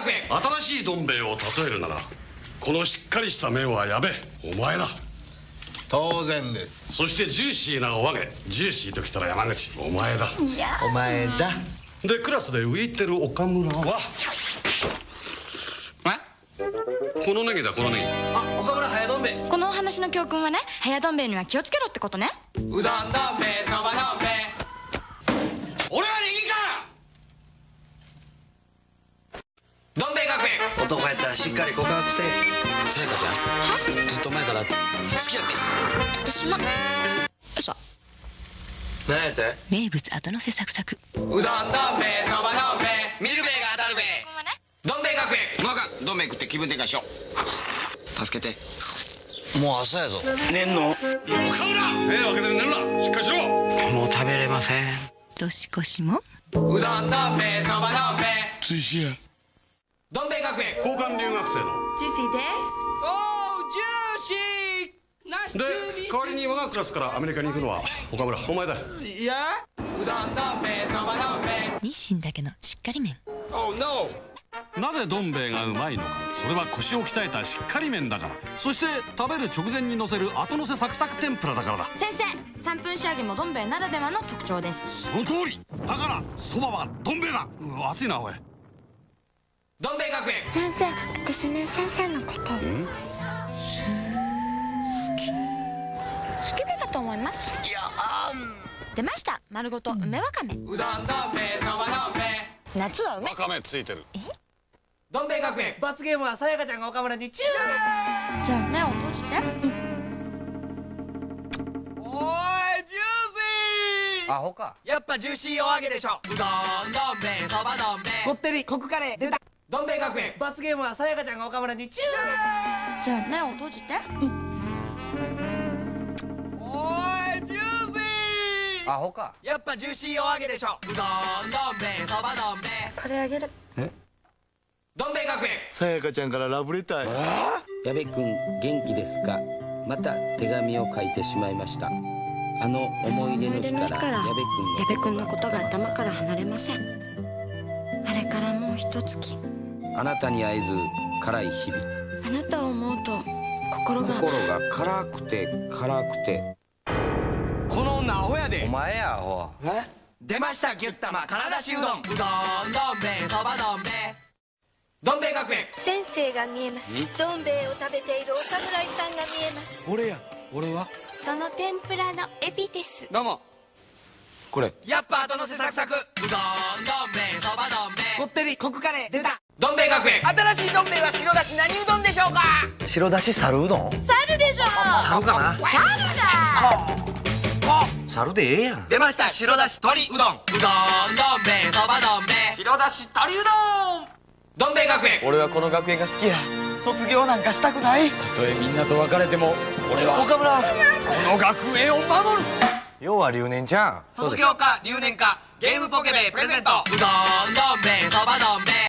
学園。新しいどん兵衛を例えるならこのしっかりした麺はやべお前だ。当然です。そしてジューシーなお揚げジューシーときたら山口。お前だ。お前だ。でクラスで浮いてる岡村は。このネギだこのネギ。あ岡村早どん兵衛。このお話の教訓はね早どん兵衛には気をつけろってことね。うどんどん兵衛そばどん兵衛俺はネギかどん兵衛学園男やったらしっかり告白せえ。さやかちゃん？ずっと前から好きやって私も。嘘何やって？名物後乗せサクサク。うどんどん兵衛そばどん兵衛ミルベーが当たるべどん兵衛学園。もうあかんどん兵衛食って気分転換しよう。助けて。もう朝やぞ。寝んの？岡村目を開けて寝るな。しっかりしろ。もう食べれません。年越しも？うどんどん兵衛そばどん兵衛追試や学園交換留学生の。ジューシーです。おージューシー。で代わりに我がクラスからアメリカに行くのは岡村お前だ。いや？うどんどん兵衛そばどん兵衛日清だけのしっかり麺。Oh no. なぜどん兵衛がうまいのか。それは腰を鍛えたしっかり麺だから。そして食べる直前にのせる後のせサクサク天ぷらだからだ。先生3分仕上げもどん兵衛ならではの特徴です。その通り。だからそばはどん兵衛だ。うわ熱いなおいどん兵衛学園。先生私ね先生のこと。好スケベだと思います。いや出ました。丸ごと梅わかめ。うどんどん兵衛そばどん兵衛夏は梅。わかめついてる。どん兵衛学園。罰ゲームはさやかちゃんが岡村にチュー。じゃあ目を閉じて。おいジューシー。アホか。やっぱジューシーお揚げでしょ。うどんどん兵衛そばどん兵衛こってりコクカレー。出たどん兵衛学園。罰ゲームはさやかちゃんが岡村にチューじゃあ目を閉じて。おいジューシー。アホか。やっぱジューシーお揚げでしょ。うどんどん兵衛そばどん兵衛これあげる。どん兵衛学園。さやかちゃんからラブレター。や矢部君元気ですか？また手紙を書いてしまいました。あの思い出の日から矢部君の矢部君のことが頭から離れません。あれからもう一月あなたに会えず辛い日々。あなたを思うと心が心が辛くて辛くて。この女アホやおで前やアホ。出ましたギュッタマ金出しうどん。うどんどん兵衛そばどん兵衛。どん兵衛学園。先生が見えます。どん兵衛を食べているお侍さんが見えます。俺や。俺は？その天ぷらのエビです。どうも。これ。やっぱ後のせサクサク。うどんどん兵衛そばどん兵衛。こってりコクカレー。出たどん兵衛学園。新しいどん兵衛は白だし何うどんでしょうか？白だし猿うどん？猿でしょ猿かな？猿だ。猿でええやん。出ました。白だし鶏うどん。うどんどん兵衛そばどん兵衛。白だし鶏うどん。どん兵衛学園。俺はこの学園が好きや。卒業なんかしたくない。たとえみんなと別れても俺は岡村。この学園を守る。要は留年じゃん。卒業か留年かゲームポケベプレゼント。うどんどん兵衛そばどん兵衛